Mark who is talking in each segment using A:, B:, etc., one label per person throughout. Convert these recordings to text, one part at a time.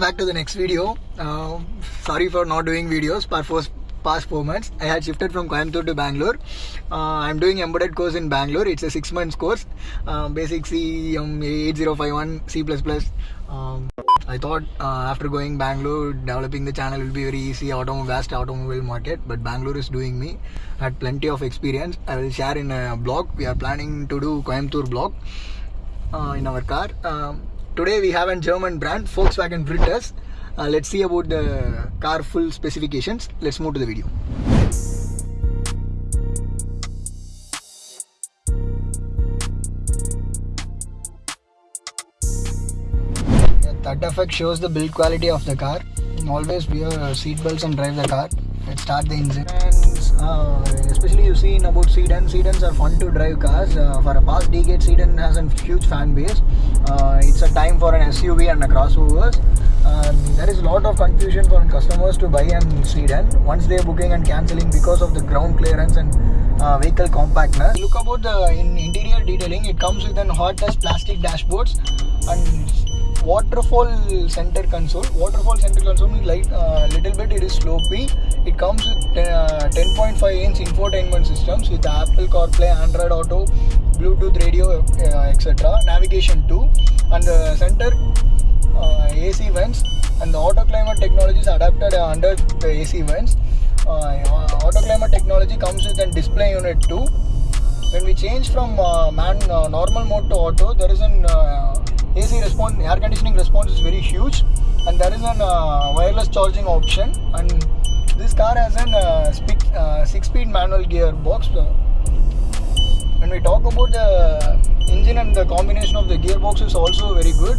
A: welcome back to the next video. Uh, sorry for not doing videos for first past four months. I had shifted from Coimbatore to Bangalore. Uh, I'm doing embedded course in Bangalore. It's a six months course. Uh, basic C um, 8051 C++. Um, I thought uh, after going Bangalore, developing the channel will be very easy. Automobile vast automobile market, but Bangalore is doing me. I Had plenty of experience. I will share in a blog. We are planning to do Coimbatore blog uh, in our car. Um, today we have a German brand Volkswagen Virtus. Uh, let's see about the car full specifications. Let's move to the video. That effect shows the build quality of the car. Always wear seat belts and drive the car. Let's start the engine. Uh, especially you see in about sedan. Sedans are fun to drive cars. Uh, for a past decade, sedan has a huge fan base. Uh, it's a time for an SUV and a crossovers. There is a lot of confusion for customers to buy an sedan once they are booking and cancelling because of the ground clearance and uh, vehicle compactness. Look about the in interior detailing. It comes with an hot touch plastic dashboards and waterfall center console waterfall center console means light uh, little bit it is slopey it comes with uh, 10.5 inch infotainment systems with apple carplay android auto bluetooth radio uh, etc navigation too and the center uh, ac vents. And the auto climate technology is adapted under the ac vents. Auto climate technology comes with a display unit too when we change from uh, man uh, normal mode to auto there is an uh, AC response air conditioning response is very huge. And there is an wireless charging option. And this car has an uh, uh, six speed manual gearbox when we talk about the engine and the combination of the gearbox is also very good.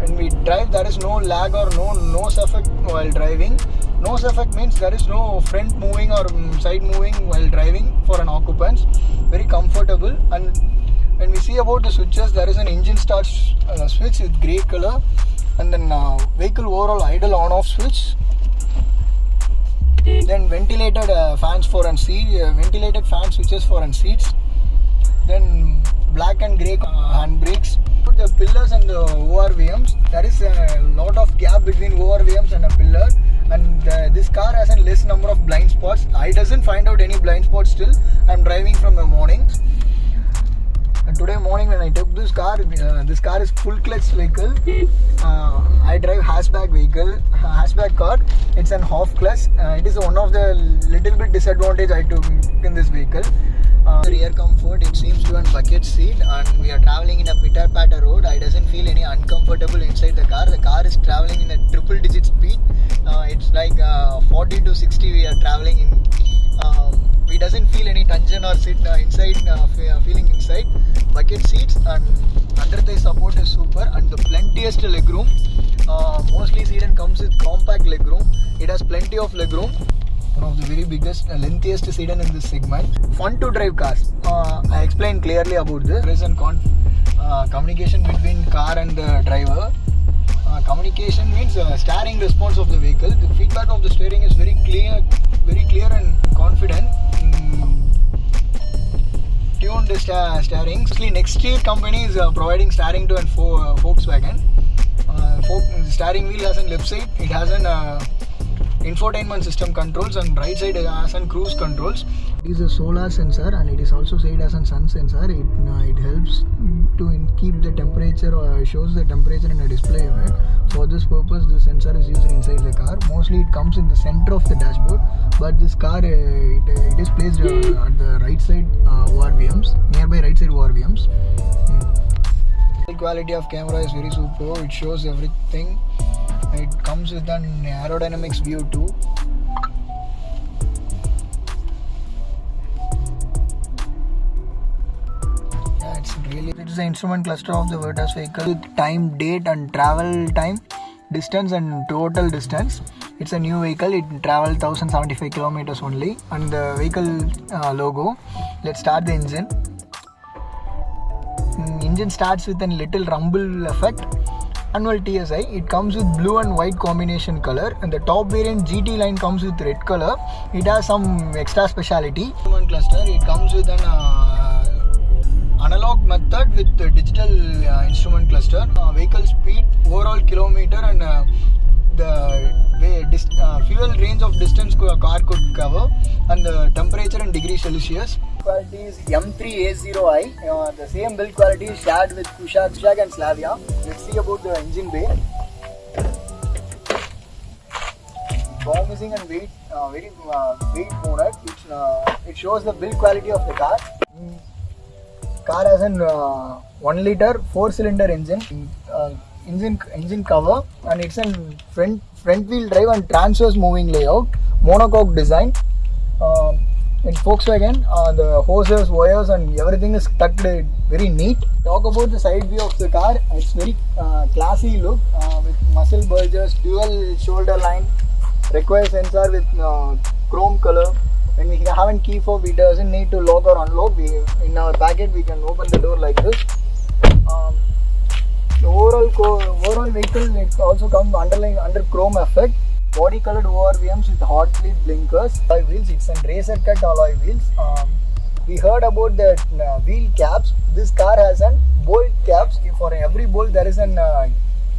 A: When we drive there is no lag or no nose effect while driving. Nose effect means there is no front moving or um, side moving while driving for an occupant very comfortable. And when we see about the switches there is an engine start uh, switch with grey color. And then uh, vehicle overall idle on off switch then ventilated uh, fans for and seat uh, ventilated fan switches for and seats. Then black and grey uh, handbrakes. The pillars and the ORVMs there is a lot of gap between ORVMs and a pillar. And uh, this car has a less number of blind spots. I doesn't find out any blind spots still. I'm driving from the morning today morning when I took this car, uh, this car is full clutch vehicle. Uh, I drive hatchback vehicle, hatchback car. It's an half clutch. Uh, it is one of the little bit disadvantage I took in this vehicle. Uh, rear comfort, it seems to have a bucket seat and we are traveling in a pitter patter road. I doesn't feel any uncomfortable inside the car. The car is traveling in a triple digit speed. Uh, it's like uh, 40 to 60 we are traveling in. Um, we doesn't feel any tension or sit uh, inside uh, feeling inside bucket seats and under the support is super and the plentiest legroom. Uh, mostly sedan comes with compact legroom. It has plenty of legroom. One of the very biggest uh, lengthiest sedan in this segment. Fun to drive cars. Uh, i explained clearly about is a con- uh, communication between car and the driver. Uh, communication means uh, steering response of the vehicle. The feedback of the steering is very clear very clear and confident. Mm, tuned sta- steering Nexteer company is uh, providing steering to an volkswagen uh, steering wheel has an lip side it has an uh, infotainment system controls and right side has an cruise controls. It is a solar sensor and it is also said as a sun sensor. It uh, it helps to keep the temperature or shows the temperature in a display for this purpose the sensor is used inside the car. Mostly it comes in the center of the dashboard but this car uh, it, uh, it is placed uh, at the right side uh, ORVMs nearby right side ORVMs the quality of camera is very super. It shows everything it comes with an aerodynamics view too. Yeah it's really it is the instrument cluster of the Virtus vehicle time date and travel time distance and total distance. It's a new vehicle. It traveled 1075 kilometers only. And the vehicle uh, logo let's start the engine. Mm, engine starts with a little rumble effect annual TSI it comes with blue and white combination color and the top variant GT line comes with red color. It has some extra speciality human cluster it comes with an uh, analog method with digital uh, instrument cluster, uh, vehicle speed, overall kilometer, and uh, the uh, fuel range of distance a car could cover, and the temperature in degrees Celsius. Quality is M3A0i. Uh, the same build quality is shared with Kushaq and Slavia. Let's see about the engine bay. promising and weight uh, very uh, weight bonus which uh, it shows the build quality of the car car has an uh, 1 liter 4 cylinder engine engine engine cover and it's an front front wheel drive and transverse moving layout monocoque design um, in Volkswagen uh, the hoses wires and everything is tucked very neat talk about the side view of the car it's very uh, classy look uh, with muscle bulges dual shoulder line require sensor with uh, chrome color. When we have a key fob, we doesn't need to lock or unlock. We in our packet we can open the door like this. Um, overall overall vehicle it also comes underlying under chrome effect. Body colored ORVMs with hot bleed blinkers. Alloy wheels. It's an racer cut alloy wheels. Um, we heard about the uh, wheel caps. This car has an bolt caps. For every bolt there is an uh,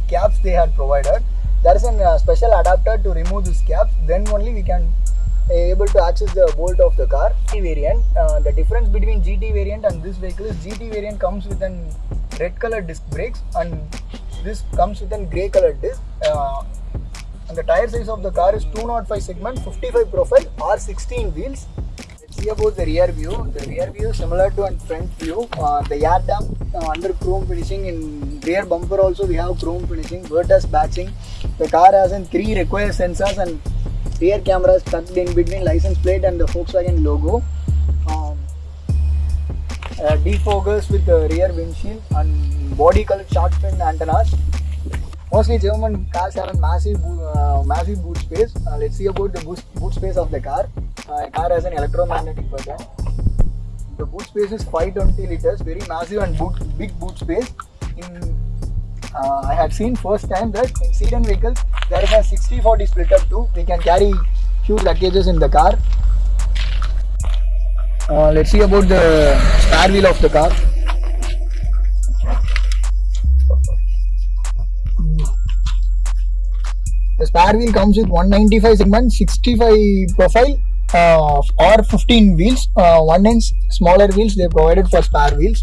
A: caps they had provided there is a uh, special adapter to remove this cap then only we can able to access the bolt of the car GT variant uh, the difference between gt variant and this vehicle is gt variant comes with an red color disc brakes and this comes with a gray color disc uh, and the tire size of the car is 205 segment 55 profile r16 wheels. Let's see about the rear view. The rear view is similar to a front view. Uh, the air dam uh, under chrome finishing. In rear bumper also we have chrome finishing Virtus batching. The car has in three required sensors and rear cameras tucked in between license plate and the Volkswagen logo. Um, uh, defogers with the rear windshield and body colored shark fin antennas. Mostly German cars have a massive, uh, massive boot space. Uh, let's see about the boot, boot space of the car. Uh, car has an electromagnetic button. The boot space is 520 liters, very massive and boot, big boot space. In uh, I had seen first time that in sedan vehicles there is a 60-40 split up too. We can carry huge luggages in the car. Uh, let's see about the spare wheel of the car. The spare wheel comes with 195 segment, 65 profile, uh, or 15 wheels. Uh, one inch smaller wheels they provided for spare wheels.